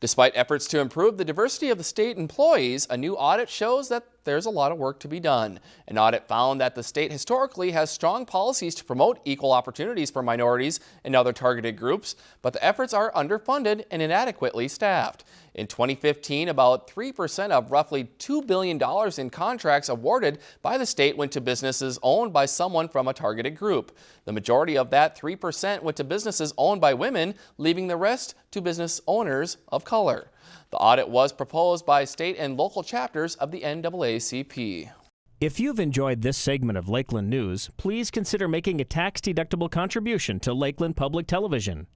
Despite efforts to improve the diversity of the state employees, a new audit shows that there's a lot of work to be done. An audit found that the state historically has strong policies to promote equal opportunities for minorities and other targeted groups, but the efforts are underfunded and inadequately staffed. In 2015, about 3% of roughly $2 billion in contracts awarded by the state went to businesses owned by someone from a targeted group. The majority of that 3% went to businesses owned by women, leaving the rest to business owners of color. The audit was proposed by state and local chapters of the NAACP. If you've enjoyed this segment of Lakeland News, please consider making a tax-deductible contribution to Lakeland Public Television.